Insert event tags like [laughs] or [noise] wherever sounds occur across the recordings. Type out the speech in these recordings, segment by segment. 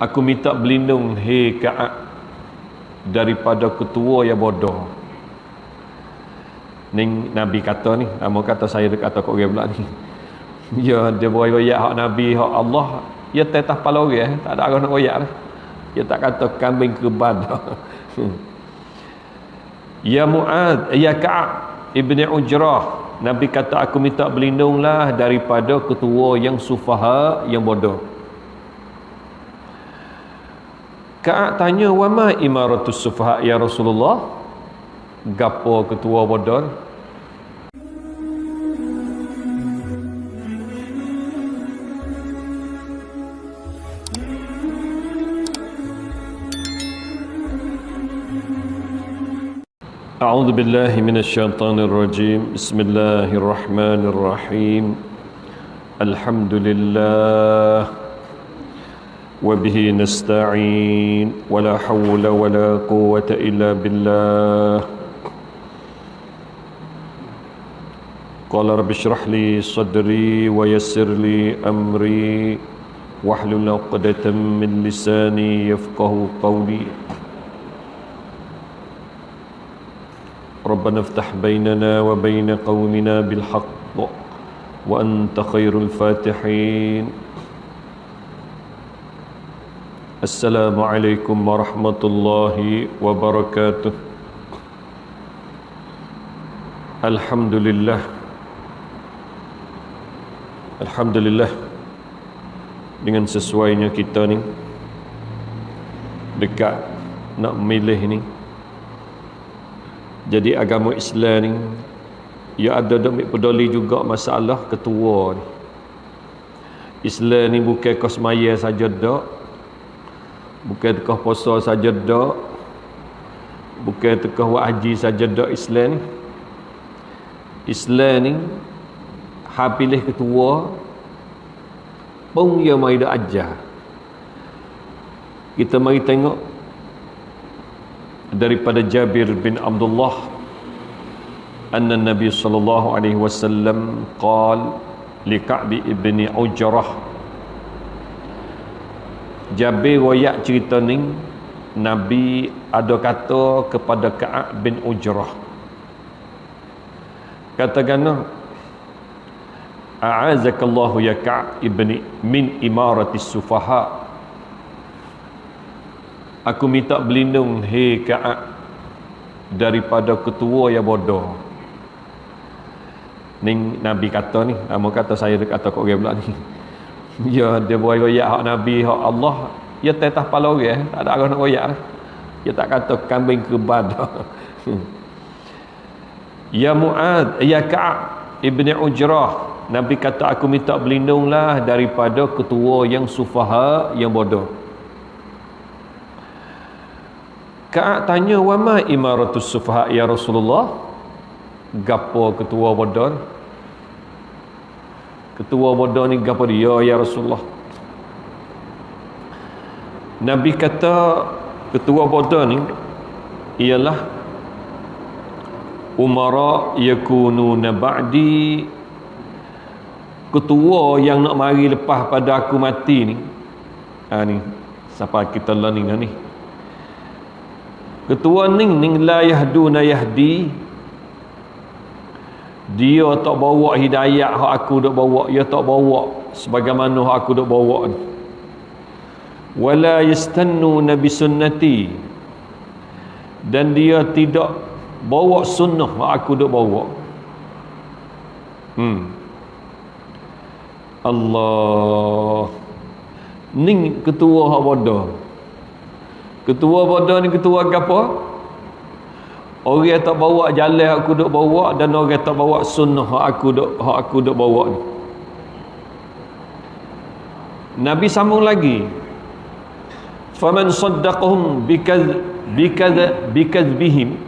Aku minta berlindung hei Ka'ab daripada ketua yang bodoh. Ni Nabi kata ni, nama kata saya dekat kata kau pula ni. [laughs] Ya dia boleh royak hak Nabi, hak Allah, ya tetah pala orang, tak ada orang nak royak dah. Dia tak kata kambing keban. [laughs] ya Muad, ya Ka'ab Ibni Ujrah, Nabi kata aku minta berlindunglah daripada ketua yang sufaha yang bodoh. Ka'ab tanya, "Wa ma imaratus sufaha ya Rasulullah?" Gapo ketua bodoh? أعوذ بالله من الشيطان الرجيم بسم الله الرحمن الرحيم الحمد لله وبه نستعين. ولا حول ولا قوة إلا بالله. قال رب اشرح لي صدري ويسر لي أمري. واحلل عقدة من لساني يفقه قولي. ربنا افتح بيننا وبين قومنا بالحق وأنت خير الفاتحين. Assalamualaikum warahmatullahi wabarakatuh Alhamdulillah. Alhamdulillah. Dengan sesuainya kita ni Dekat nak milih ni Jadi agama Islam ni Ya ada demik peduli juga masalah ketua ni. Islam ni bukan kosmaya saja dok. Bukan tekah puasa saja dak. Bukan tekah buat haji saja dak Islam. Islam ni ha pilih ketua pun ia mai dak ajar. Kita mari tengok daripada Jabir bin Abdullah anna Nabi sallallahu alaihi wasallam qal li Ka'b ibn Ujrah Jabir royak cerita ni Nabi ada kata kepada Ka'ab bin Ujrah katakanlah a'azakallahu ya Ka'ab ibn min imaratis sufaha Aku minta berlindung hei Ka'ab daripada ketua yang bodoh. Ni Nabi kata ni, nama kata saya kata kau pula ni. Ya dia boleh royak hak Nabi, hak Allah, ya tetah pala orang, tak ada orang nak royak dah. Dia tak kata kambing keban dah. [laughs] ya Muad, ya Ka'ab Ibni Ujrah, Nabi kata aku minta berlindunglah daripada ketua yang sufaha yang bodoh. Ka'ab tanya wa ma imaratus sufaha ya Rasulullah? Gapo ketua bodoh? Ketua bodoh ni gapo dia ya Rasulullah? Nabi kata ketua bodoh ni ialah umara yakununa ba'di ketua yang nak mari lepas pada aku mati ni. Ha ni siapa kita learning ni? Ketua ning ning la yahduna yahdi dia tak bawa hidayah hak aku dok bawa. Dia tak bawa sebagaimana hak aku dok bawa. Wala yastannu nabi sunnati. Dan dia tidak bawa sunnah hak aku dok bawa. Hmm. Allah. Ning ketua hak bodoh. Ketua bodoh ni ketua apa? Orang tak bawa jalan aku duk bawa dan orang tak bawa sunnah aku duk hak aku duk bawa ni. Nabi sambung lagi. Faman saddaqahum bikaz bikaz bikazbihim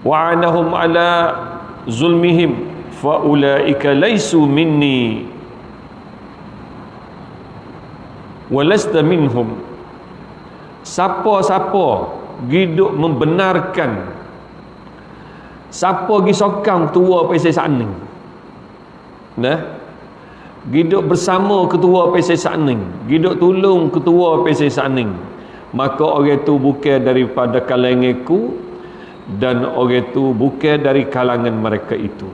wa anahum ala zulmihim fa ulaika laysu minni wa lasta minhum siapa-siapa hidup membenarkan siapa pergi sokang tua pasal sana nah Giduk bersama ketua PSC Saning. Giduk tolong ketua PSC Saning. Maka orang itu bukan daripada kalanganku dan orang itu bukan dari kalangan mereka itu.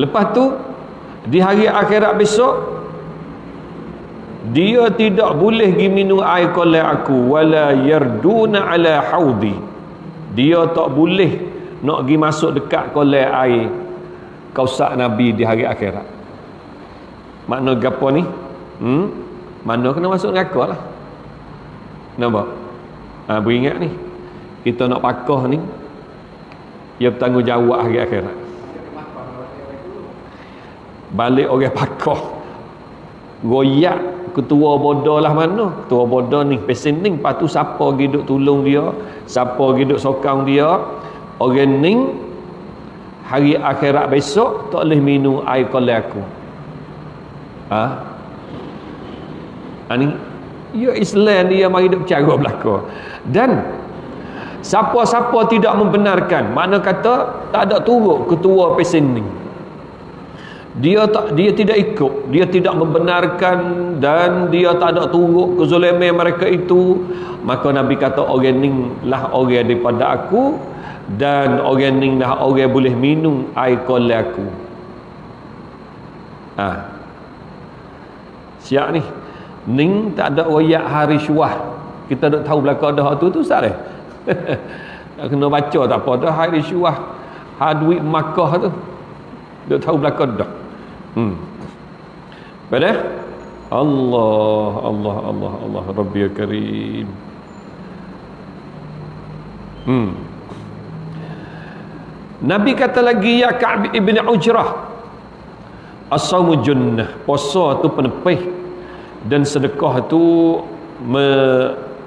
Lepas tu di hari akhirat besok dia tidak boleh pergi minum air kolak aku wala yarduna ala haudi. Dia tak boleh nak pergi masuk dekat kolak air kausak Nabi di hari akhirat. Makna gapo ni? Hmm? mana kena masuk neraka lah. Nampak? Ha, beringat ni. Kita nak pakoh ni ia bertanggungjawab hari akhirat. Balik orang pakoh goyak ketua bodoh lah mana? Ketua bodoh ni pesen ni lepas tu siapa pergi tolong dia? Siapa pergi sokong dia? Orang ni hari akhirat besok tak boleh minum air kolak aku. Ha? ha ni? Ya Islam dia mari duk bercara belaka. Dan siapa-siapa tidak membenarkan mana kata tak ada turut ketua pesen ni dia tak dia tidak ikut. Dia tidak membenarkan dan dia tak ada turut kezaliman mereka itu. Maka nabi kata orang lah orang daripada aku dan orang dah orang boleh minum air kolak aku. Ha. siap ni ning tak ada royak hari syuah. Kita tak tahu belakang dah tu tu ustaz eh [laughs] kena baca tak apa dah hari syuah. Hadwi makkah tu. Tak tahu belakang dah hmm. Pada Allah Allah Allah Allah Rabbi Karim. Hmm. Nabi kata lagi ya Ka'b ibn Ujrah As-sawmu junnah Puasa tu penepih Dan sedekah tu me,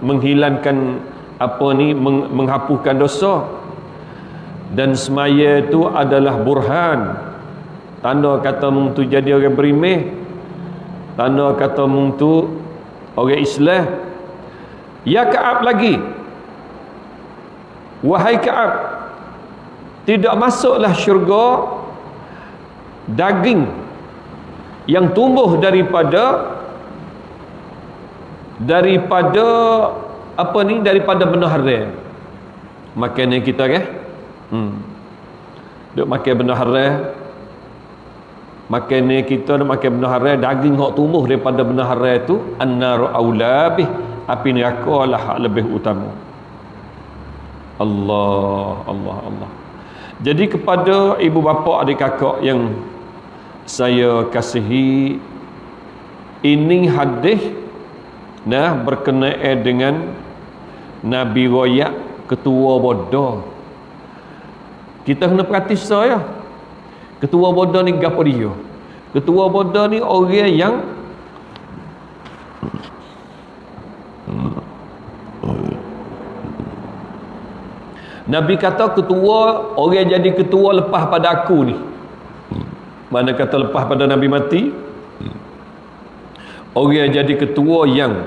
Menghilangkan Apa ni meng, Menghapuskan dosa. Dan semaya tu adalah burhan Tanda kata mung tu jadi orang berimeh. Tanda kata mung tu Orang Islam. Ya Ka'ab lagi. Wahai Ka'ab tidak masuklah syurga daging yang tumbuh daripada daripada apa ni? Daripada benar haram makan yang kita ke hmm. Duk makan benar haram makan ni kita nak makan benar haram daging hok tumbuh daripada benar haram itu annar aulabih api neraka lah lebih utama Allah Allah Allah jadi kepada ibu bapa adik kakak yang saya kasihi ini hadis nah berkenaan dengan Nabi Royak ketua bodoh. Kita kena perhati saya. Ketua bodoh ni gapo dia? Ketua bodoh ni orang yang Nabi kata ketua orang jadi ketua lepas pada aku ni. Mana kata lepas pada Nabi mati? Orang jadi ketua yang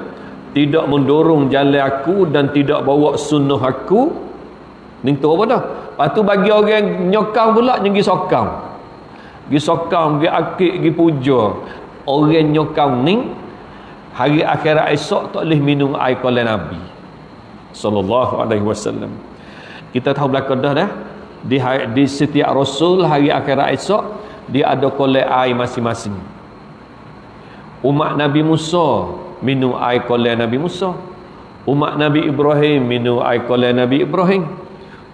tidak mendorong jalan aku dan tidak bawa sunnah aku ni tu apa dah lepas tu bagi orang nyokang pula pergi sokang pergi sokang pergi akik pergi puja. Orang nyokang ni hari akhirat esok tak boleh minum air kolam Nabi. Sallallahu alaihi wasallam. Kita tahu belakang dah dah. Di, di setiap rasul hari akhirat esok dia ada kolek air masing-masing. Umat Nabi Musa minum air kolek Nabi Musa. Umat Nabi Ibrahim minum air kolek Nabi Ibrahim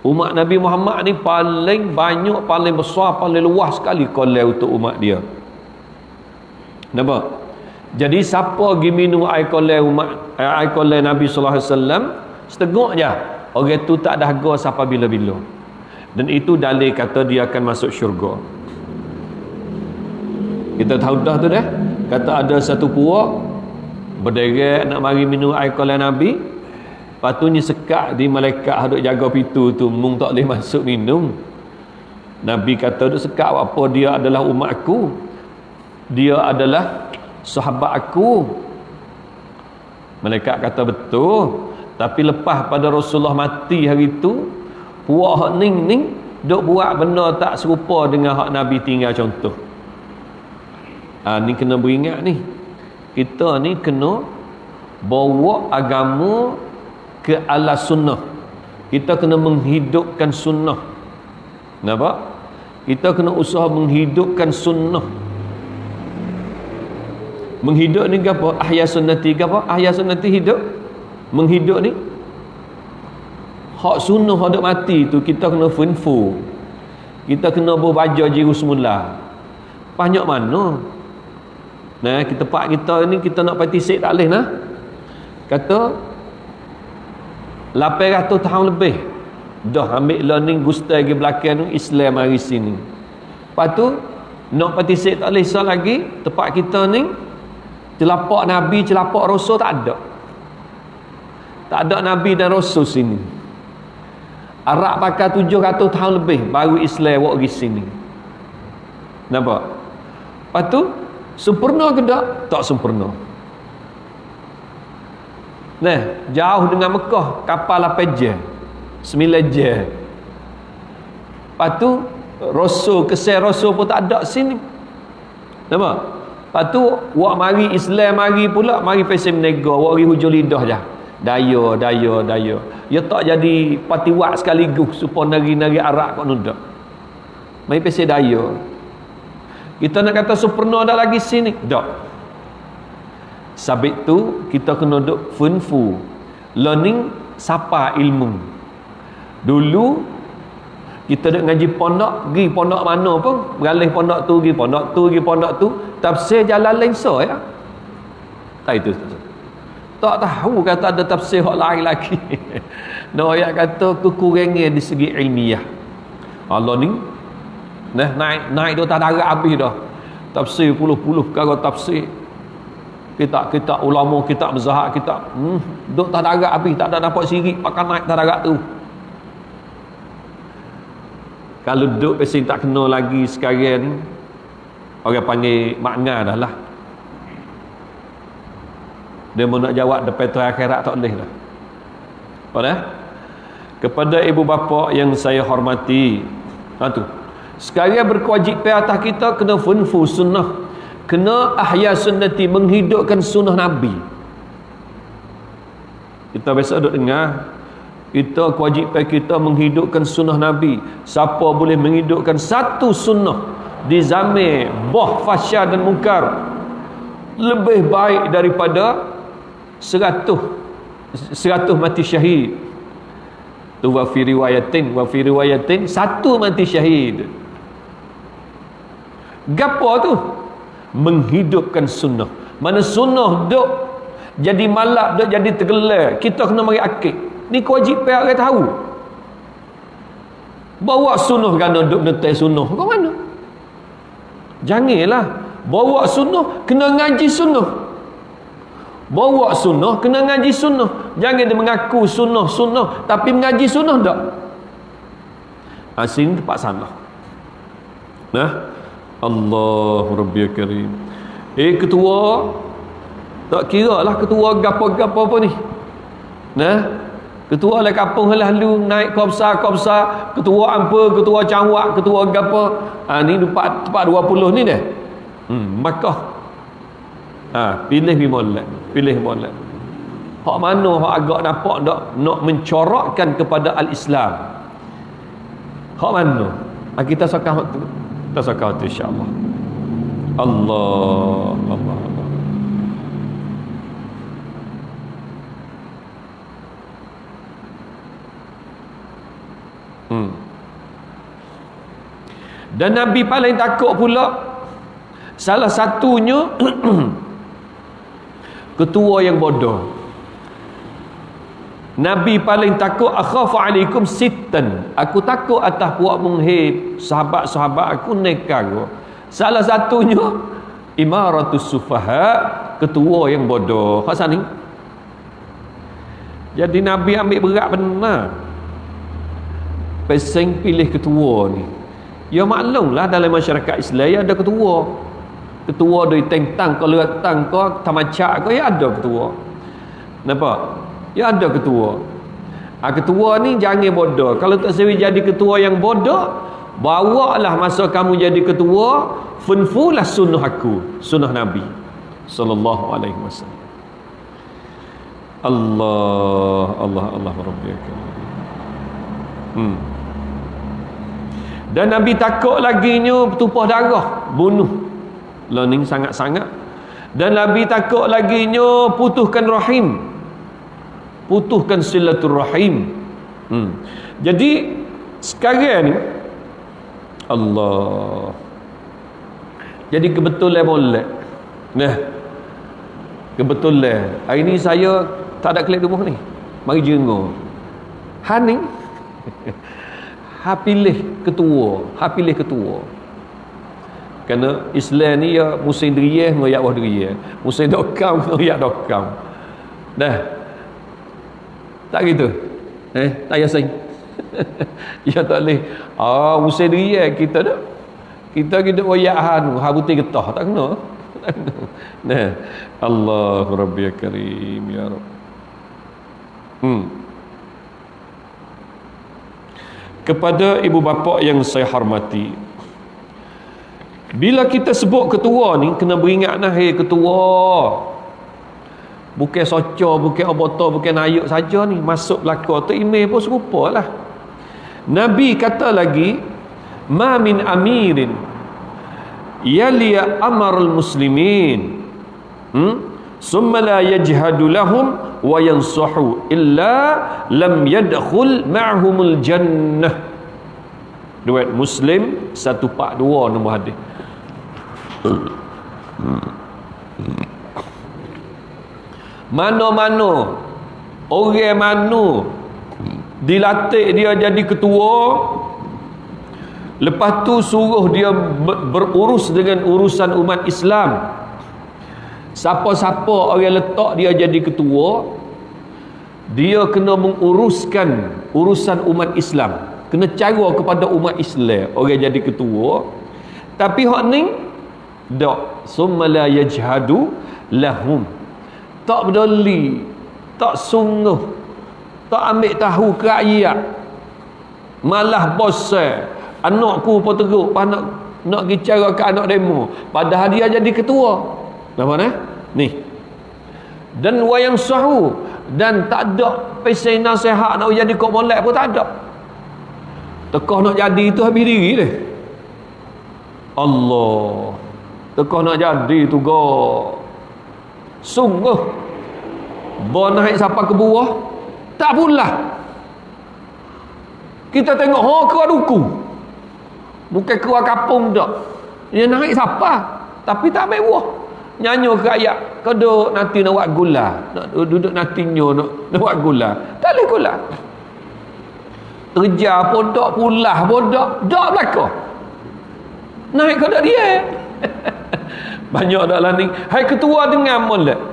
umat Nabi Muhammad ni paling banyak paling besar paling luas sekali kolek untuk umat dia. Nampak? Jadi siapa pergi minum air kolek umat air kolek Nabi sallallahu alaihi wasallam setengah je. Orang tu tak ada harga sampai bila-bila. Dan itu dalil kata dia akan masuk syurga. Kita tahu dah tu dah kata ada satu puak berderet nak mari minum air kolam Nabi patutnya sekat di malaikat hadut jaga pintu tu mung tak boleh masuk minum. Nabi kata duk sekat apa? Dia adalah umat aku. Dia adalah sahabat aku. Malaikat kata betul. Tapi lepas pada Rasulullah mati hari itu puak hak ning ning duk buat benda tak serupa dengan hak Nabi tinggal contoh. Ha, ni kena beringat ni. Kita ni kena bawa agama ke ala sunnah. Kita kena menghidupkan sunnah. Nampak? Kita kena usaha menghidupkan sunnah. Menghidup ni apa? Ahya sunnati apa? Ahya sunnati hidup? Menghidup ni? Hak sunnah hak mati tu kita kena funfu kita kena berbaja jiru semula. Banyak mana? Nah kita pak kita ni kita nak participate tak boleh nah. Kata 800 tahun lebih dah ambil learning gusta lagi belakang tu Islam hari sini. Lepas tu nak participate tak boleh lagi tempat kita ni celapak Nabi celapak Rasul tak ada. Tak ada Nabi dan Rasul sini. Arab pakai 700 tahun lebih baru Islam buat pergi sini. Nampak? Lepas tu sempurna ke tak? tak sempurna nah jauh dengan Mekah kapal 8 jam 9 jam lepas tu Rasul kesel Rasul pun tak ada sini nampak Lepas tu, wak mari Islam mari pula, mari pesen menega, wak mari hujung lidah je. Daya, daya, daya. Ya tak jadi patiwak sekaligus, supaya nari-nari arak kau nudak. Mari pesen daya. Kita nak kata sempurna dah lagi sini. Tak. Sabit tu, kita kena duduk funfu. Learning, sapa ilmu. Dulu, kita duduk ngaji pondok, pergi pondok mana pun, beralih pondok tu, pergi pondok tu, pergi pondok tu, tafsir jalan lain so ya. Tak itu tak tahu kata ada tafsir hak lain lagi. [laughs] No ayat kata kekurangan di segi ilmiah. Allah ni nah naik naik tak darat habis dah. Tafsir puluh-puluh perkara tafsir kita kita ulama kita mazhab kita hmm duk tak darat habis tak ada dapat sirik pakai naik tak darat tu. Kalau duduk pesen tak kena lagi sekarang orang panggil makna dah lah. Dia mau nak jawab depan tu akhirat tak boleh lah pada kepada ibu bapa yang saya hormati. Ha tu. Sekarang berkewajipan atas kita kena funfu sunnah kena ahya sunnati menghidupkan sunnah nabi. Kita biasa duduk dengar kita kewajipan kita menghidupkan sunnah nabi. Siapa boleh menghidupkan satu sunnah di zaman boh fasya dan mungkar? Lebih baik daripada seratus seratus mati syahid. Tu wa fi riwayatin wa fi riwayatin satu mati syahid. Gapo tu menghidupkan sunnah mana sunnah duk jadi malap duk jadi tergelar kita kena mari akid ni kewajipan orang tahu bawa sunnah kan duk netai sunnah kau mana Janganlah bawa sunnah kena ngaji sunnah. Bawa sunnah kena ngaji sunnah. Jangan dia mengaku sunnah sunnah tapi mengaji sunnah tak. Asin tempat sana. Nah. Allah Rabbi Karim. Eh ketua tak kira lah ketua gapo-gapo apa ni. Nah, ketua lah kampung lalu naik kopsa kopsa ketua apa ketua cangwak ketua gapa. Ha, ni tempat tempat 20 ni deh. Hmm, Makkah ha, pilih bimolat pilih bimolat hak mana hak agak nampak tak nak mencorakkan kepada al-Islam? Hak mana? Ha, kita sakah sakah tu insyaAllah Allah Allah Hmm. Dan Nabi paling takut pula salah satunya [clears throat] ketua yang bodoh. Nabi paling takut akhafu alaikum sitten. Aku takut atas puak menghib sahabat-sahabat aku nekar. Salah satunya imaratus sufaha, ketua yang bodoh. Hasan ni. Jadi Nabi ambil berat benar pesing pilih ketua ni ya maklumlah dalam masyarakat Islam ya ada ketua ketua dari tentang kalau tang ko tamacak ko ya ada ketua nampak ya ada ketua. Ha, ketua ni jangan bodoh. Kalau tak sewi jadi ketua yang bodoh bawa lah masa kamu jadi ketua funfulah sunnah aku sunnah Nabi sallallahu alaihi wasallam. Allah Allah Allah Rabbi hmm. dan Nabi takut lagi nya tumpah darah bunuh. Learning sangat-sangat. Dan Nabi takut lagi nya putuskan rahim putuskan silaturrahim hmm. jadi sekarang ni Allah. Jadi kebetulan boleh. Nah. Kebetulan. Hari ni saya tak ada klik rumah ni. Mari jenguk. Ha ni [laughs] ha pilih ketua. Ha pilih ketua. Kerana Islam ni ya musim deriyah ngoyak wah deriyah musim dokam [laughs] ngoyak dokam. Dah tak gitu? Eh tak yasin [laughs] ya tak boleh. Ah usai diri eh, kita dah. Kita kita wayak hanu habuti getah. Tak kena. [laughs] Nah. Allah rabbi karim ya rab. Hmm. Kepada ibu bapa yang saya hormati bila kita sebut ketua ni kena beringat nah hey ketua bukan soco bukan oboto bukan ayuk saja ni. Masuk belaka tu email pun serupa lah. Nabi kata lagi ma min amirin yaliya amarul muslimin. Hmm? summa la yajhadu lahum wa yansahu illa lam yadkhul ma'humul jannah. Duit muslim 142 nombor hadis mana-mana orang mana dilatih dia jadi ketua. Lepas tu suruh dia berurus dengan urusan umat Islam. Siapa-siapa orang letak dia jadi ketua dia kena menguruskan urusan umat Islam. Kena cara kepada umat Islam orang jadi ketua. Tapi hak ni dak summa la yajhadu lahum tak peduli tak sungguh tak ambil tahu ke rakyat. Malah bosan anakku pun teruk nak nak pergi cara ke anak demo. Padahal dia jadi ketua. Apa ni ni. Dan wayang sahu dan tak ada pesai nasihat nak jadi kok molek pun tak ada. Tekah nak jadi itu habis diri dia. Allah. Tekah nak jadi tu go sungguh. Bawa naik siapa ke buah tak pula. Kita tengok oh keluar duku. Bukan keluar kapung tak dia naik siapa tapi tak ambil buah. Nyanyi ke kau duduk nanti nak buat gula. Nak duduk nanti nyo nak, buat gula. Tak boleh gula. Kerja pun tak pula pun tak belakang. Naik tak dia [laughs] banyak dah lah ni hai ketua dengan molek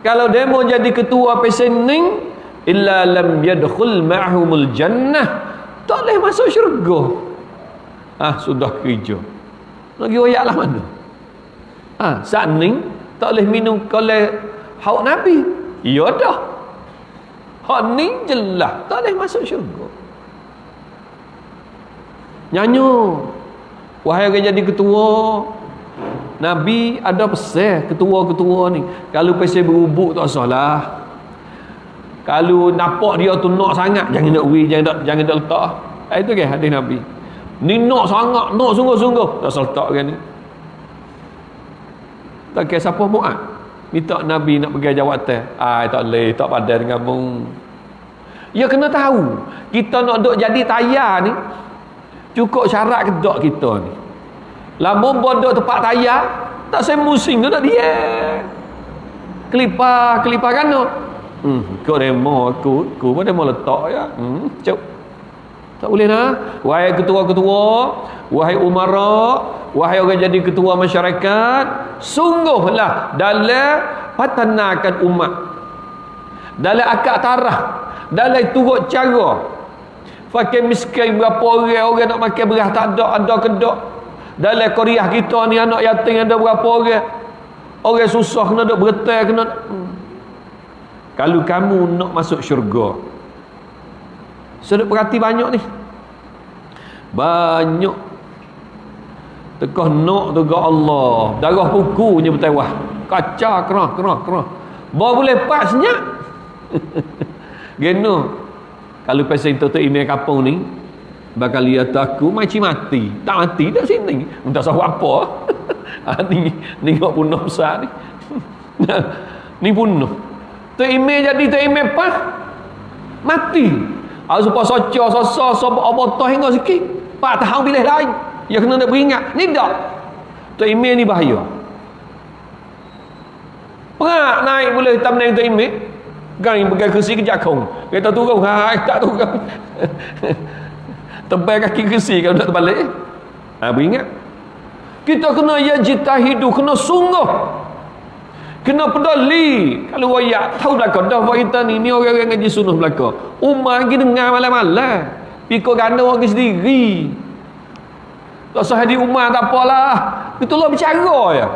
kalau mau jadi ketua pesening illa lam yadkhul ma'humul jannah. Tak boleh masuk syurga. Ah sudah kerja. Lagi royak lah mana? Ah saat ni tak boleh minum oleh hauk nabi. Ya dah. Hak ni jelas tak boleh masuk syurga. Nyanyo. Wahai orang jadi ketua Nabi ada pesan ketua-ketua ni. Kalau pesan berubuk tak salah. Kalau nampak dia tu nak sangat, jangan nak wi, jangan nak jangan nak letak. Eh, itu ke hadis Nabi. Ni nak sangat, nak sungguh-sungguh. Tak salah letak kan ni. Tak kira siapa muat. Minta Nabi nak pergi jawatan. Ah, tak boleh, tak padan dengan mung. Ya kena tahu. Kita nak duk jadi tayar ni. Cukup syarat kedok kita ni. Lamun bodoh tempat tayar, tak saya musing tu tak dia. Kelipar, kelipar kan tu. Hmm, kau demo aku, aku pun demo letak ya. Hmm, cuk. Tak boleh nak. Wahai ketua-ketua, wahai umara, wahai orang jadi ketua masyarakat, sungguhlah dalam patanakan umat. Dalam akak tarah, dalam turut cara. Fakir miskin berapa orang, orang nak makan beras tak ada, ada kedok dalam Korea kita ni anak yatim ada berapa orang? Orang susah kena duk bertai kena hmm. kalau kamu nak masuk syurga seduk perhati banyak ni. Banyak. Tekah nak tu ga Allah. Darah kukunya bertewah. Kaca kerah kerah kerah. Bawa boleh pak senyap. [laughs] Geno. Kalau pasal itu tu email kapung ni bakal lihat aku macam mati tak mati dah sini entah sahu apa [laughs] ha, ni kau bunuh besar ni [laughs] ni bunuh tu email jadi tu email apa mati Aku supaya soca, sosa, sopa, obotoh hingga sikit. Pak tahu bila lain. Ya kena nak beringat. Ni tak. Tu email ni bahaya. Perak naik boleh hitam naik tu email. Kan pegang kursi kejap kau. Kata turun. Ha, tak turun. [laughs] Tebal kaki kursi kalau nak terbalik. Ha, beringat. Kita kena ya jitahidu. Kena sungguh. Kena peduli. Kalau wayak tahu belakang dah kita ni ni orang-orang ngaji sunnah belakang. Umar lagi dengar malam-malam. Pikul ganda orang sendiri. Tak sah di umar tak apalah. Itu lah bicara ya.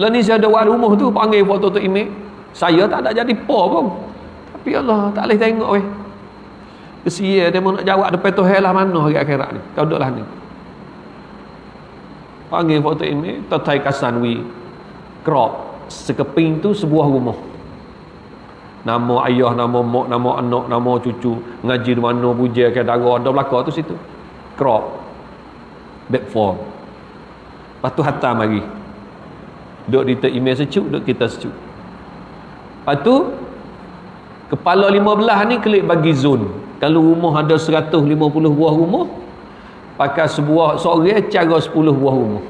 Lah ni saya ada wali rumah tu panggil foto tu imej saya tak ada jadi apa pun. Tapi Allah tak boleh tengok weh kesia dia mau nak jawab depan tu lah mana hari akhirat ni? Kau duduklah ni. Panggil foto ini tatai kasan wi crop. Sekeping tu sebuah rumah. Nama ayah nama mak nama anak nama cucu. Ngaji di mana puja ke darah ada belaka tu situ. Crop. Back form. Lepas tu hantar mari. Duduk di email secuk duduk kita secuk lepas tu kepala lima belah ni klik bagi zone kalau rumah ada 150 buah rumah pakai sebuah seorang cara 10 buah rumah.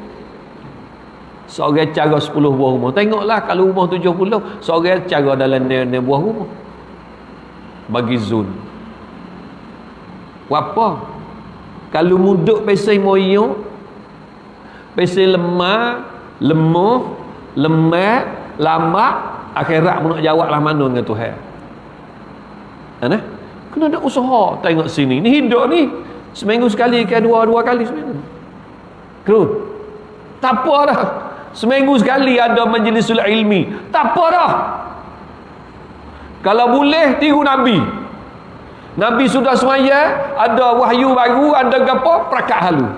Seorang cara 10 buah rumah. Tengoklah kalau rumah 70 seorang cara dalam ni buah rumah. Bagi zon apa kalau muduk pesai moyo pesai lemah lemah lemah lambat akhirat mu nak jawab lah mana dengan Tuhan. Ana? Kena ada usaha tengok sini ni hidup ni Seminggu sekali ke dua-dua kali seminggu. Kru. Tak apa dah. Seminggu sekali ada majlisul ilmi. Tak apa dah. Kalau boleh tiru Nabi. Nabi sudah semaya, ada wahyu baru, ada gapo, prakat halu.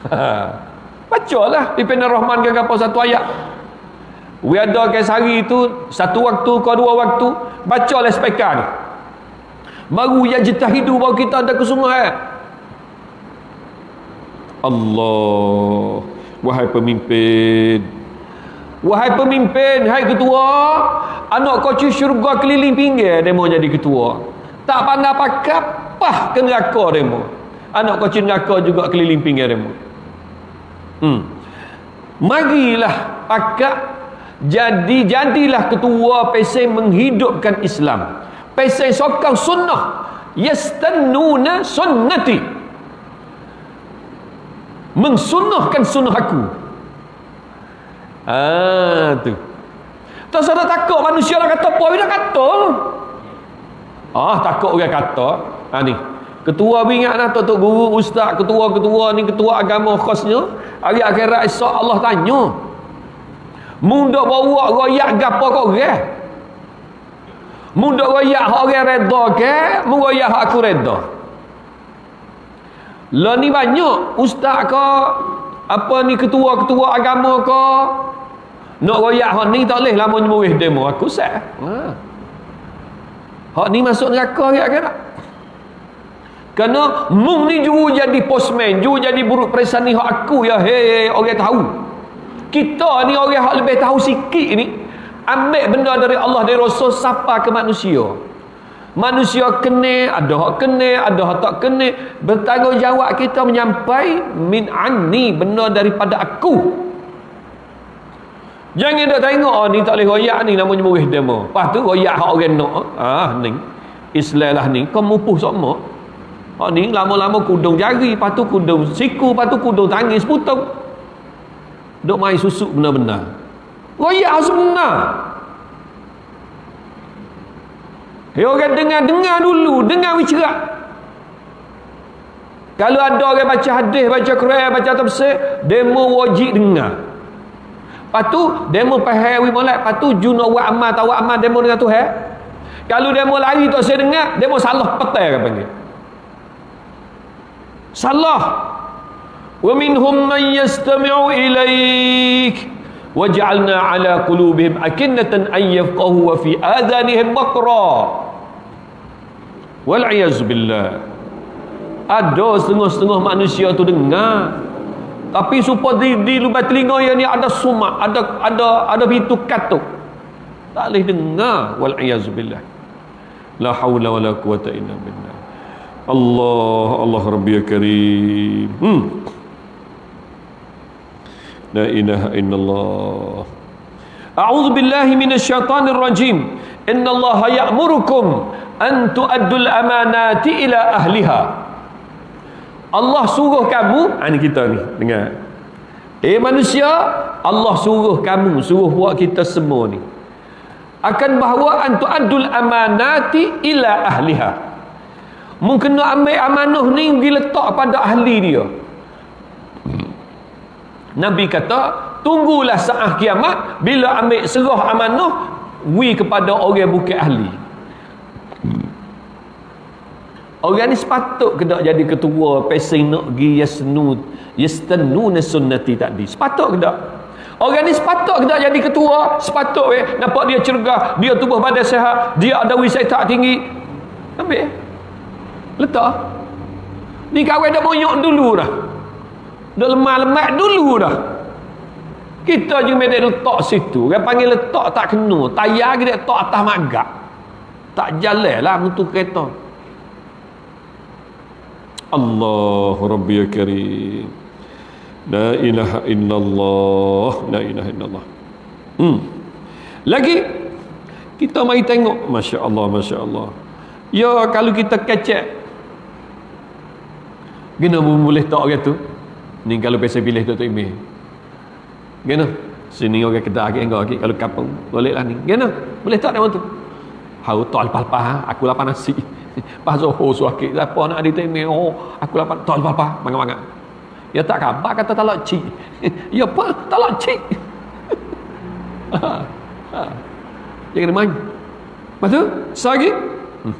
[laughs] Baca lah Pimpin Rahman ke gapo satu ayat. We ada ke sehari itu, satu waktu ke dua waktu, baca lah spekar ni baru yajtahidu baru kita ada kesungguhan Allah. Wahai pemimpin. Wahai pemimpin hai ketua. Anak kau syurga keliling pinggir mau jadi ketua. Tak pandai pakat pah ke neraka mau anak kau neraka juga keliling pinggir mau hmm. marilah pakat jadi jadilah ketua pesen menghidupkan Islam Pesai sokang sunnah. Yastannuna sunnati. Mensunnahkan sunnah aku. Ah tu. Tak sadar takut manusia nak kata apa Dia kata. Ah takut orang kata. Ah ni. Ketua bingat lah Tok Guru Ustaz Ketua-ketua ni Ketua agama khasnya. Hari akhirat esok Allah tanya. Mundak bawa royak gapa kau orang Mudah royak orang reda ke? Muroyak aku reda. Lah ni banyak. Ustaz ke? Apa ni ketua-ketua agama ke? Nak royak hak ni tak boleh lama nyemurih demo Aku sah ha. Hak ni masuk neraka ya kan Kerana Mung ni juru jadi postman Juru jadi buruk perisan ni hak aku ya. Hei orang tahu. Kita ni orang hak lebih tahu sikit ni ambil benda dari Allah dari Rasul siapa ke manusia. Manusia kena ada hak kena ada hak tak kena. Bertanggungjawab kita menyampai min anni benda daripada aku. Jangan dah tengok oh, ni tak boleh royak ni namanya murih demo. Lepas tu royak hak orang nak. Ah ni. Islam lah ni. Kau mupuh semua Oh ni lama-lama kudung jari, lepas tu kudung siku, lepas tu kudung tangis putung. Duk main susuk benar-benar. Royak sebenar. Ya orang dengar, dengar dulu. Dengar wicerak. Kalau ada orang baca hadis, baca Quran, baca tafsir, demo wajib dengar. Lepas tu, demo pahal wi molek. Lepas tu, juno wa amal, tawa amal, demo dengan Tuhan. Kalau demo lari tu saya dengar, demo salah petai kan panggil. salah wa minhum man yastami'u ilaik waj'alna ala qulubihim akinnatan an yafqahu wa fi adhanihim waqra wal billah. Ada setengah-setengah manusia tu dengar. Tapi supaya di, di lubang telinga yang ni ada sumak ada ada ada pintu katuk. Tak boleh dengar. Wal billah. La haula wala quwata illa billah. Allah Allah rabbi ya karim. Hmm. La ilaha illallah. A'udzu billahi minasyaitonir rajim innallaha ya'murukum an tu'addul amanati ila ahliha. Allah suruh kamu ha, ni kita ni dengar. Eh manusia Allah suruh kamu suruh buat kita semua ni. Akan bahawa antu adul amanati ila ahliha. Mungkin nak ambil amanah ni pergi letak pada ahli dia Nabi kata tunggulah saat kiamat bila ambil serah amanah wi kepada orang bukan ahli Orang ni sepatut ke tak jadi ketua pesing nak gi yasnud yastanuna sunnati tadi. Sepatut ke tak? Orang ni sepatut ke tak jadi ketua? Sepatut eh nampak dia cergah, dia tubuh badan sihat, dia ada wisata tinggi. Ambil. Letak. Ni kawan dah bonyok dulu dah. Dah lemah-lemah dulu dah. Kita je mesti letak situ. Orang panggil letak tak kena. Tayar kita letak atas magak. Tak jalan lah untuk kereta. Allah Rabbi ya Karim La ilaha illallah La ilaha illallah hmm. Lagi Kita mari tengok Masya Allah Masya Allah Ya kalau kita kecek Gena boleh tak orang tu Ni kalau biasa pilih tu tu email Gena? Sini orang kedah lagi enggak lagi. Kalau kapung Boleh lah ni. Gena? Boleh tak dia tu? Hau tak lepas-lepas ha? Aku lapar nasi [laughs] Pas Zohor suaki Siapa nak ditemi Oh aku dapat Tak apa-apa Bangat-bangat Ya tak khabar kata talak cik. [laughs] Ya apa? Talak cik. [laughs] Dia main. Lepas tu Selagi hmm.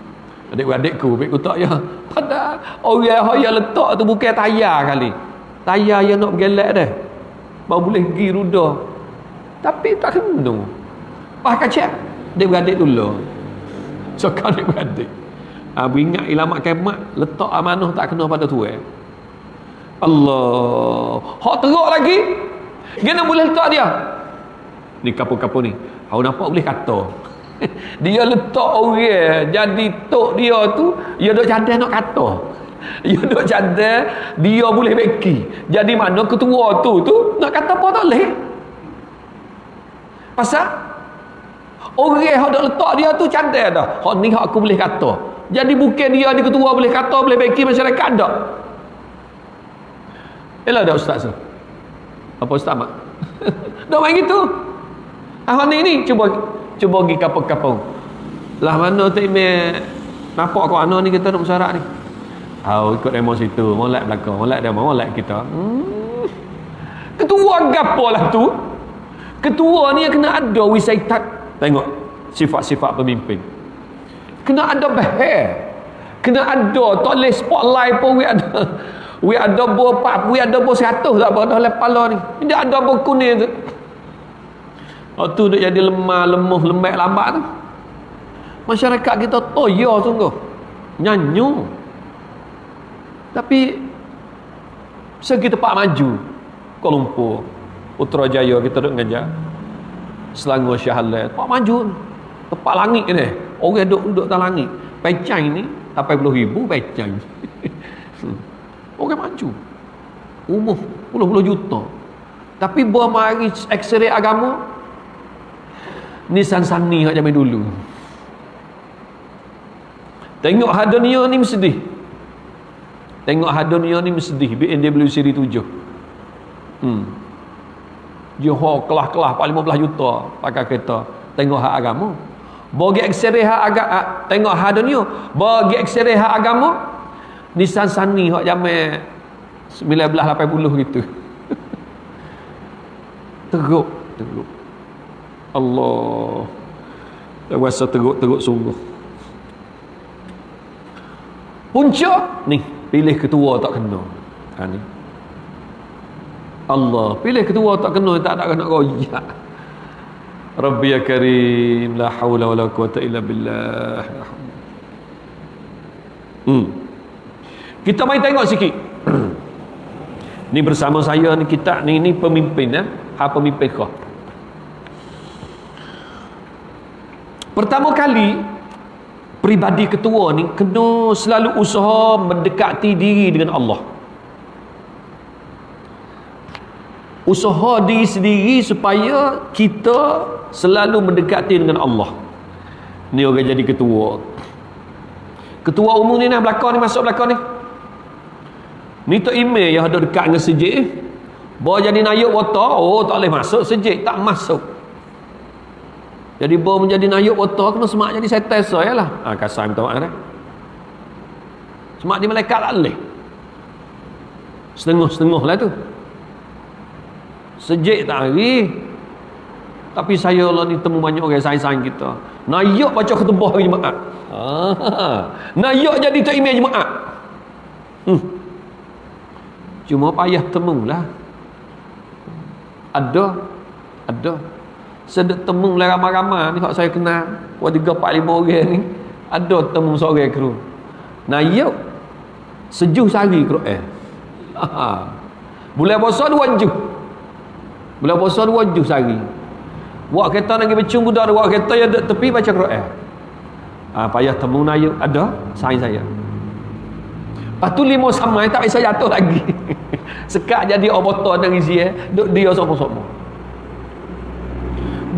Adik-adikku Adik-ku tak ya. Pada Orang yang letak tu Bukan tayar kali Tayar yang nak bergelak dah. Baru boleh pergi ruda. Tapi tak kena Pas kacak Adik-adik dulu So [laughs] kan adik-adik ha, ingat ilamat kemat letak amanah tak kena pada tu eh. Allah. Hak teruk lagi. Kena boleh letak dia. Ni kapur-kapur ni. Aku nampak boleh kata. [laughs] Dia letak orang jadi tok dia tu dia duk cadang nak kata dia duk cadang dia boleh beki jadi mana ketua tu tu nak kata apa tak boleh pasal orang yang duk letak dia tu cadang dah hak ni hak aku boleh kata jadi bukan dia ni ketua boleh kata boleh baiki masyarakat tak. Elah dah ustaz tu. Apa ustaz mak? [laughs] dah main gitu. Ah ni ni cuba cuba pergi kapung-kapung. Lah mana ime nampak kau ana ni kita nak masyarakat ni. Au ikut demo situ, molek belakang, molek dia molek kita. Hmm. Ketua gapo lah tu? Ketua ni kena ada wisaitat. Tengok sifat-sifat pemimpin. Kena ada behel kena ada tak boleh spotlight pun we ada. We ada buah pak we ada buah seratus tak apa dah lepala ni. Dia ada buah kuning tu. Waktu dia jadi lemah lemuh lembek lambat tu. Masyarakat kita toya sungguh. Nyanyu tapi segi tempat maju Kuala Lumpur Putrajaya kita duduk ngajar Selangor Syahlan tempat maju. Tempat langit ni. Orang duduk duduk dalam langit. Pecang ni 80 ribu pecang [laughs] orang maju. Umur puluh-puluh juta. Tapi buah mari ekseri agama ni sansani kat zaman dulu. Tengok hadunia ni mesti tengok hadunia ni mesti BMW seri 7 hmm. Johor kelah-kelah 15 juta pakai kereta. Tengok hak agama. Bagi ekseri hak agak tengok hak dunia. Bagi ekseri hak agama Nissan Sunny hak zaman 1980 gitu. [laughs] Teruk teruk. Allah. Saya rasa teruk-teruk sungguh. Punca ni pilih ketua tak kena. Ha ni. Allah pilih ketua tak kena tak ada kena royak. Rabbi ya karim la haula wala quwata illa billah. Hmm. kita mai tengok sikit. [clears throat] Ni bersama saya ni kita ni ni pemimpin ya ha pemimpin kau. Pertama kali pribadi ketua ni kena selalu usaha mendekati diri dengan Allah. Usaha diri sendiri supaya kita selalu mendekati dengan Allah. Ni orang jadi ketua. Ketua umum ni nak belakang ni masuk belakang ni. Ni tu email yang ada dekat dengan sejik. Bawa jadi nayuk water oh tak boleh masuk. Sejik tak masuk jadi bawa menjadi nayuk water kena semak jadi sanitizer ya lah ha, kasar minta maaf eh. semak di malaikat tak boleh. Setengah-setengah lah tu. Sejik tak hari tapi saya lah ni temu banyak orang sains-sains kita. Nayuk baca ketubah jemaat ah, [laughs] nayuk jadi tak imej jemaat hmm. cuma payah temu lah ada ada sedek temu lah ramai-ramai. Ni kalau saya kenal. Buat tiga, empat, lima orang ni. Ada temu seorang kru. Nayuk sejuh sehari kru. Eh. Bulan puasa dua juh bulan puasa dua juh sehari. Buat kereta nak pergi becung budak buat kereta yang duduk tepi baca Quran ha, payah temu nayuk ada. Sain saya. Lepas tu lima sama tak bisa jatuh lagi. [laughs] Sekat jadi obotor dan isi eh. Duduk dia sama-sama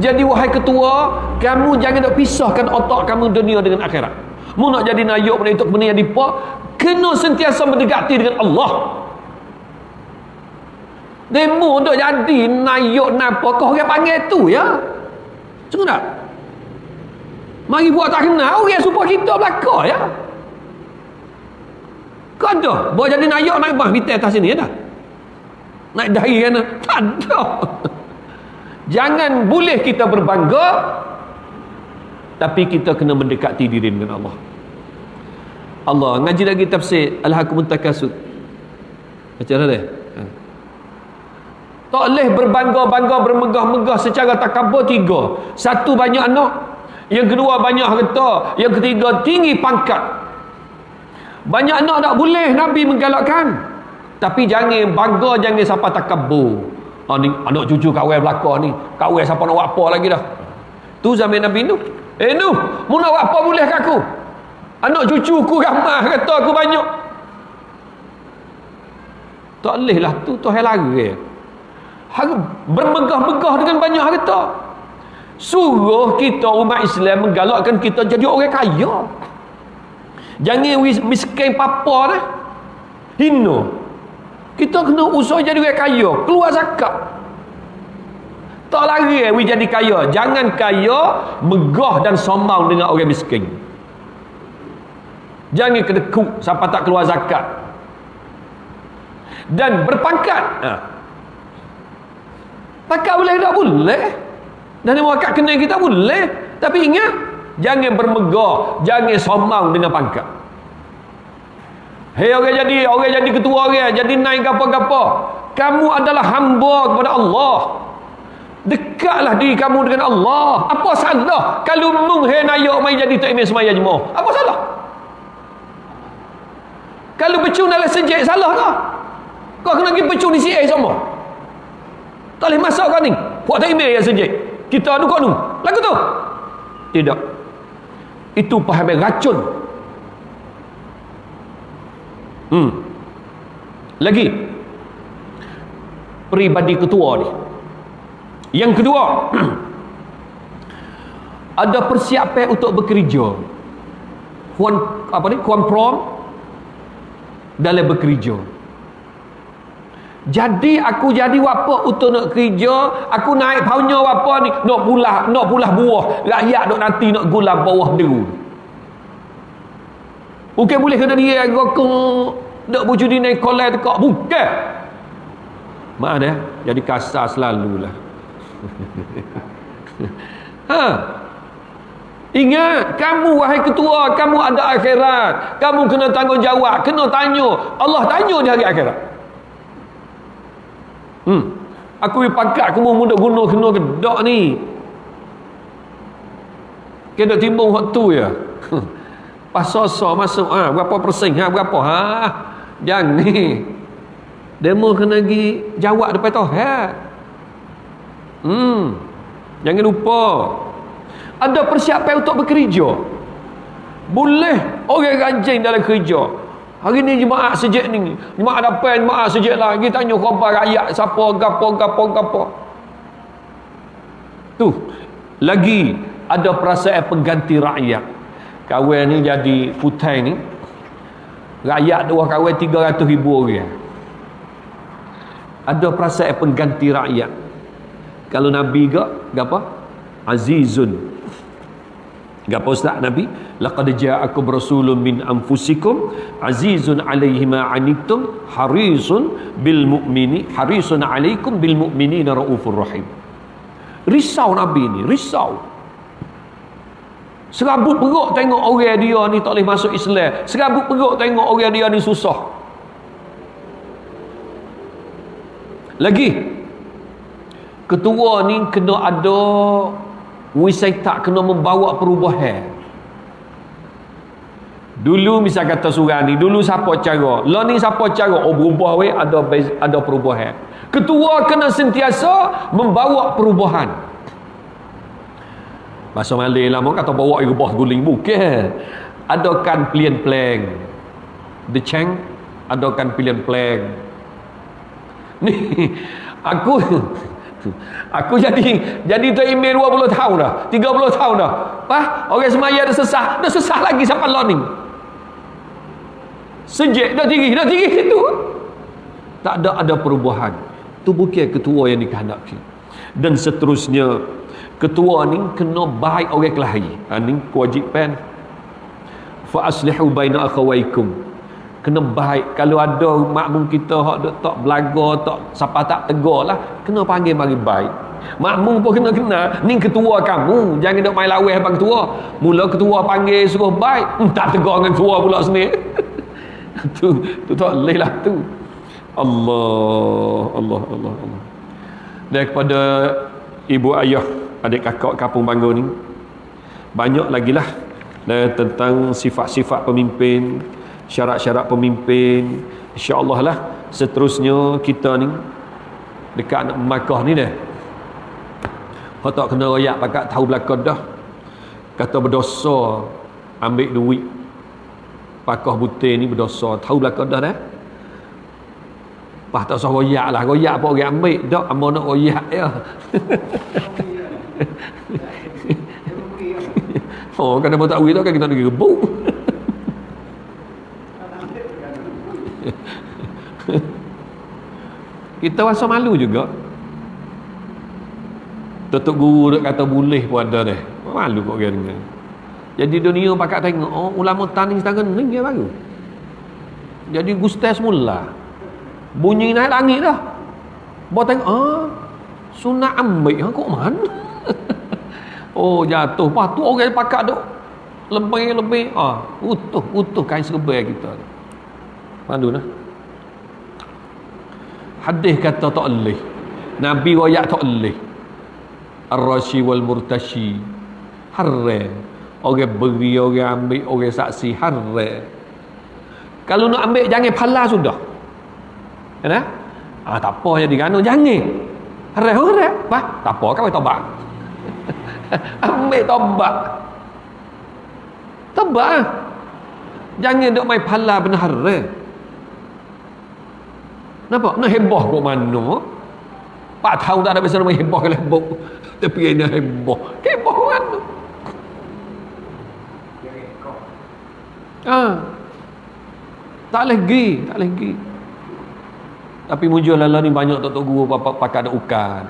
jadi wahai ketua kamu jangan nak pisahkan otak kamu dunia dengan akhirat. Mu nak jadi nayuk menutup benda yang dipak kena sentiasa mendekati dengan Allah. Demo untuk jadi nayuk napa kau orang panggil tu ya? Macam tak? Mari buat tak kenal orang supaya kita belakang ya? Kau ada buat jadi nayuk naik bah kita atas sini ya tak? Naik dahi kan? Tak ada jangan boleh kita berbangga tapi kita kena mendekati diri dengan Allah Allah ngaji lagi tafsir Al-Hakumun Takasud macam mana dia tak boleh berbangga-bangga bermegah-megah secara takabur tiga. Satu banyak anak. Yang kedua banyak harta. Yang ketiga tinggi pangkat. Banyak anak tak boleh Nabi menggalakkan. Tapi jangan bangga jangan siapa takabur. Ha, ni, anak cucu kawai belakang ni. Kawai siapa nak buat apa lagi dah. Tu zaman Nabi Nuh. Eh Nuh, mu nak buat apa boleh ke aku? Anak cucuku ramah kata aku banyak. Tak boleh lah tu. Tu hal lagi bermegah-megah dengan banyak harta suruh kita umat Islam menggalakkan kita jadi orang kaya jangan miskin papa dah hina kita kena usaha jadi orang kaya keluar zakat tak lari eh, jadi kaya jangan kaya megah dan sombong dengan orang miskin jangan kedekut sampai tak keluar zakat dan berpangkat ha. Pakat boleh tak? Boleh. Dan yang wakat kena kita boleh. Tapi ingat, jangan bermegah, jangan sombong dengan pangkat. Hei orang jadi, orang jadi ketua orang, jadi naik apa-apa. Kamu adalah hamba kepada Allah. Dekatlah diri kamu dengan Allah. Apa salah kalau mung hei nayuk main jadi tak imam semaya jemaah? Apa salah? Kalau becung dalam sejak salah tak? Kau kena pergi becung di CA semua. Tak boleh masuk kau ni. Buat tak email yang sejik. Kita adu kau ni. Lagu tu. Tidak. Itu paham racun. Hmm. Lagi. Peribadi ketua ni. Yang kedua. [clears throat] ada persiapan untuk bekerja. Kuan apa ni? Kuan prom dalam bekerja. Jadi aku jadi apa untuk nak kerja, aku naik paunya apa ni, nak pulah, nak pulah buah, rakyat nak nanti nak gula bawah deru. Bukan boleh kena dia rokok, nak bujudi naik kolai tekak, bukan. Maaf ya, jadi kasar selalulah. [laughs] ha. Ingat, kamu wahai ketua, kamu ada akhirat. Kamu kena tanggungjawab, kena tanya. Allah tanya di hari akhirat. Hmm. Aku aku mau muda guna kena gedok ni. Kena timbung waktu ya. [laughs] Pas sosa masuk, ha, berapa persen, ha, berapa, ha. Jangan ni. Demo kena pergi jawab depan tu, ha. Hmm. Jangan lupa. Ada persiapan untuk bekerja. Boleh orang rajin dalam kerja. Hari ni jemaah sejak ni. Jemaah dapat jemaah sejak lagi tanya khabar rakyat siapa gapo gapo gapo. Tu. Lagi ada perasaan pengganti rakyat. Kawan ni jadi putai ni. Rakyat dua kawan 300 ribu orang. Ada perasaan pengganti rakyat. Kalau Nabi ke, apa? Azizun Gapa ustaz Nabi? Laqad ja'akum rasulun min anfusikum azizun 'alaihi ma 'anittum harisun bil mu'mini harisun 'alaikum bil mu'minina raufur rahim. Risau Nabi ni, risau. Serabut perut tengok orang dia ni tak boleh masuk Islam. Serabut perut tengok orang dia ni susah. Lagi ketua ni kena ada Wisai tak kena membawa perubahan. Dulu misal kata surah ni Dulu siapa cara? Lo ni siapa cara? Oh berubah weh ada, ada perubahan. Ketua kena sentiasa Membawa perubahan Masa malay lah Kata bawa rubah guling Bukan Adakan pilihan plan The Cheng Adakan pilihan plan [laughs] Ni Aku [laughs] Aku jadi jadi tu email 20 tahun dah. 30 tahun dah. Wah, orang semaya dah sesah. Dah sesah lagi sampai learning. Sejak dah tinggi, dah tinggi situ. Tak ada ada perubahan. Tu bukan ketua yang dikehendaki. Dan seterusnya ketua ni kena baik orang kelahi. Ha, ni kewajipan. Fa aslihu baina akhawaikum. Kena baik. Kalau ada makmum kita hak tak belaga tak siapa tak tegur lah kena panggil mari baik. Makmum pun kena kena. Ni ketua kamu. Jangan dok main laweh apa ketua. Mula ketua panggil suruh baik. Hmm, tak tegur dengan ketua pula sini. [laughs] Tu tu tak boleh lah tu. Allah Allah Allah Allah. Dan kepada ibu ayah adik kakak kampung bangga ni. Banyak lagi lah tentang sifat-sifat pemimpin syarat-syarat pemimpin. insyaAllah lah seterusnya kita ni dekat nak Makkah ni dah kau tak kena royak pakat tahu belakang dah. Kata berdosa ambil duit. Pakah butir ni berdosa tahu belakang dah dah Pah tak usah royak lah. Royak apa orang ambil. Tak Amo nak royak ya [laughs] Oh kan apa tak duit tu kan? Kita nak gebuk kita rasa malu juga. Tutup guru duk kata boleh pun ada deh. Malu kok dengar jadi dunia pakat tengok oh ulama tani tangan ni dia baru. Jadi gustes mula. Bunyi naik langit dah. Bawa tengok ah sunat ambil. Ha, kok mana [laughs] oh jatuh. Tu orang pakat duk. Lebih-lebih ah utuh utuh kain serba kita malu nah? Hadis kata tak boleh nabi royak tak boleh ar-rashi wal murtashi haram orang beri orang ambil orang saksi. Haram kalau nak ambil jangan pala sudah. Ya ah tak apa jadi kan jangan. Haram haram apa tak apa kau tobat [laughs] ambil tobat tobat jangan dok mai pala benar haram Nampak? Nak heboh kok mana? Pak tahu tak ada biasa nama heboh ke lebok. Tapi ini heboh. Heboh mana? Ah. Tak lagi, tak lagi. Tapi muncul lala ni banyak tok tok guru pakai ada ukan.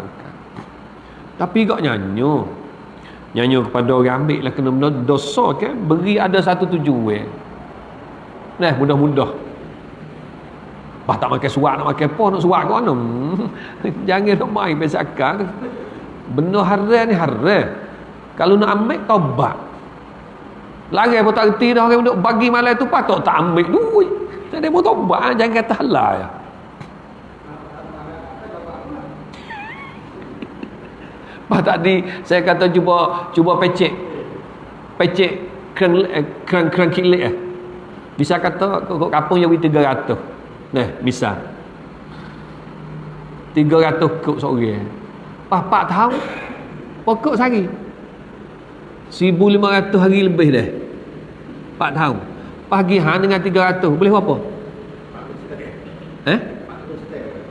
Tapi kok nyanyo. Nyanyo kepada orang ambil lah kena benda dosa ke beri ada satu tujuan. Nah, mudah-mudah. Bah tak makan suak nak makan apa nak suak kau [laughs] mana? Jangan nak main bezakan. Benar haram ni haram. Kalau nak ambil taubat. lari pun tak reti dah orang duk bagi malam tu patut tak ambil duit ada pun tobat jangan kata halal ya Pas [laughs] tadi saya kata cuba cuba pecek. Pecek eh, kran kran kilik eh. Bisa kata kok kampung yang 300. Nah, misal. 300 kok seorang. Pas 4 tahun pokok sehari. 1500 hari lebih dah. 4 tahun. Pagi hang dengan 300 boleh apa? Eh?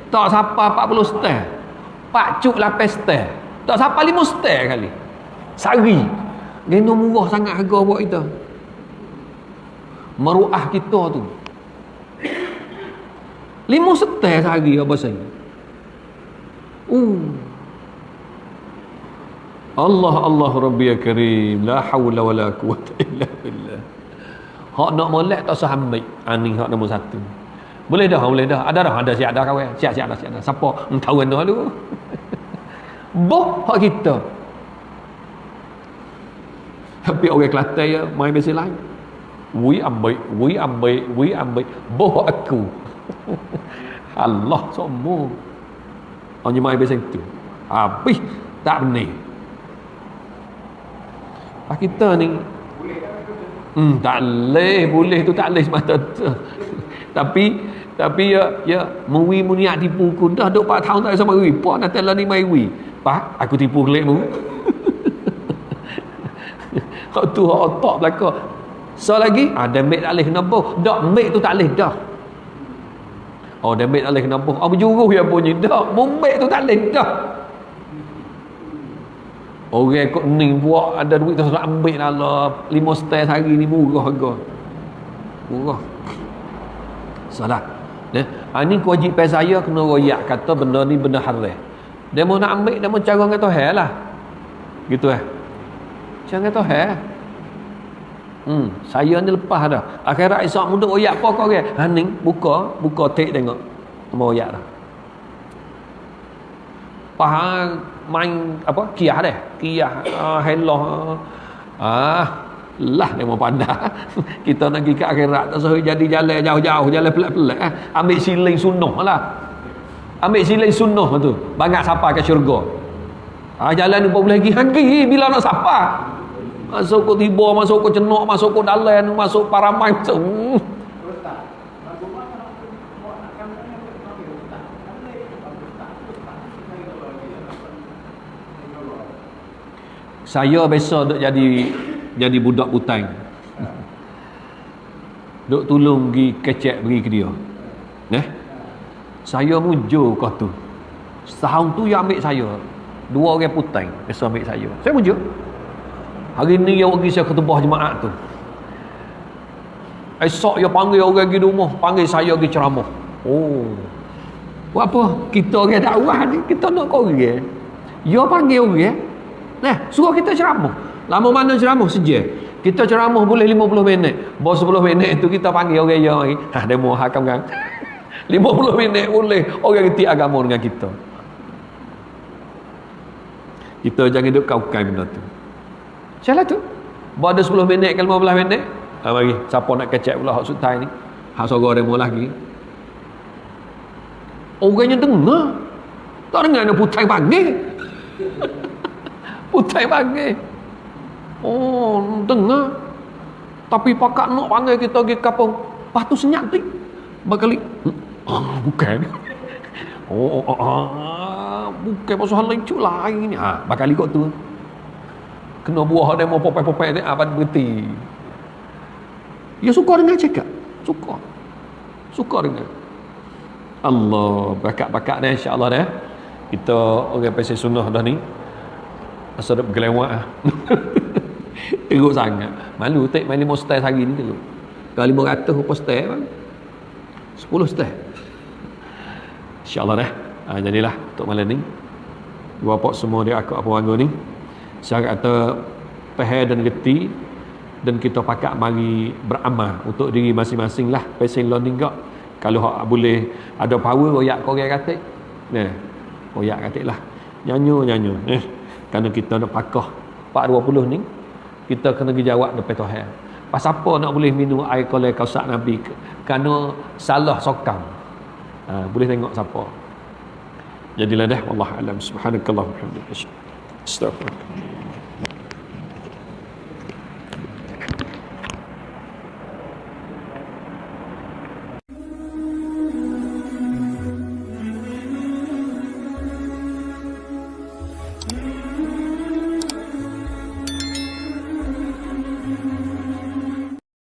Tak siapa 40 setel. Pak cuk 8 setel. Tak sampai lima setel kali. Sari. Geno murah sangat harga buat kita. Meruah kita tu. Lima setel sehari apa saya. Uh. Allah Allah Rabbi ya Karim la haula wala quwata illa billah. Hak nak molek tak sah ambil. Ani hak nombor satu. Boleh dah, boleh dah. Ada dah, ada siap dah kawan. Siap siap dah, siap dah. Siapa? Tahu tu dulu. Boh hak kita. Tapi orang Kelantan ya main biasa lain. We ambil, we ambil, we ambil. Boh aku. [laughs] Allah semua. Hanya main biasa itu. Habis tak benar. Pak kita ni Hmm, tak boleh, boleh tu tak boleh semata tu. [laughs] Tapi tapi ya ya muwi muniak tipu ku dah duk 4 tahun tak sama wi. Puak nak telah ni mai wi. Pak, aku tipu kelikmu. Kau tu otak belaka. So lagi, ah, boleh kena boh. Dak mek tu tak boleh dah. Oh, boleh kena boh. Oh, berjuruh ya bunyi. Dak, mek tu tak boleh dah. Orang ikut ni buat ada duit tu nak ambil lah lima setel hari ni murah harga. Murah. Salah. Ya. Ha, ni kewajipan saya kena royak kata benda ni benda haram. Dia mau nak ambil, dia mau cara kata hal lah. Gitu eh. Cara kata hal. Hmm, saya ni lepas dah. Akhirat esok muda oyak apa kau ke? Ha ni buka, buka tek tengok. Mau oyak dah. Faham main apa? Kiah deh. Kiah uh, hello. Ah, lah dia mau pandai. [laughs] Kita nak pergi ke akhirat tak jadi jalan jauh-jauh, jalan pelik-pelik eh. Ambil siling sunnah lah ambil silai sunnah tu. Banyak siapa ke syurga. Ha, jalan ni boleh lagi. Lagi bila nak siapa masuk ke tiba masuk ke cenok masuk ke dalam masuk paramai masuk. Hmm. saya biasa duk jadi jadi budak butang duk tolong pergi kecek pergi ke dia. Eh saya mujur kau tu. Setahun tu yang ambil saya. Dua orang putang biasa ambil saya. Saya mujur. Hari ni yang pergi saya ketubah jemaat tu. Esok dia panggil orang pergi rumah panggil saya pergi ceramah. Oh. Buat apa? Kita orang dakwah ni kita nak kau orang. Dia panggil orang. Nah suruh kita ceramah. Lama mana ceramah? Saja kita ceramah boleh 50 minit. Bawa 10 minit tu kita panggil orang yang ha demo hakam kan 50 minit boleh. Orang reti agama dengan kita. Kita jangan duduk kau-kau benda tu. Salah tu? Buat ada 10 minit ke 15 minit? Ha, mari. Siapa nak kecek pula hak sutai ni? Hak sorga demo lagi. Orangnya dengar. Tak dengar nak putai panggil. [laughs] Putai panggil. Oh dengar. Tapi pakak nak panggil kita pergi kapung. Patu senyap tu bakali Ah, bukan. Oh, oh, ah, bukan pasal hal lain lain ni. Ha, bakal ikut tu. Kena buah dia mau popek-popek ni apa berhenti. Ya suka dengan cakap. Suka. Suka dengan. Allah bakat-bakat dah insya-Allah dah. Kita orang pasal sunnah dah ni. Asal dah bergelewak ah. [laughs] Teruk sangat. Malu tak main lima style hari ni teruk. Kalau lima ratus apa style? Sepuluh style insyaallah dah. Ha, jadilah untuk malam ni. Bapa semua dia aku apa wangu ni. Saya kata peher dan geti dan kita pakat mari beramal untuk diri masing-masing lah. Pasal learning gak kalau hak boleh ada power royak orang katik nah royak katik lah. Nyanyo nyanyo eh kerana kita nak pakah 420 ni kita kena pergi jawab depan Tuhan. Pasal apa nak boleh minum air kolai kausak Nabi? Kerana salah sokam ha, boleh tengok siapa? Jadilah dah Allah alam. Subhanakallah alhamdulillah astagfirullah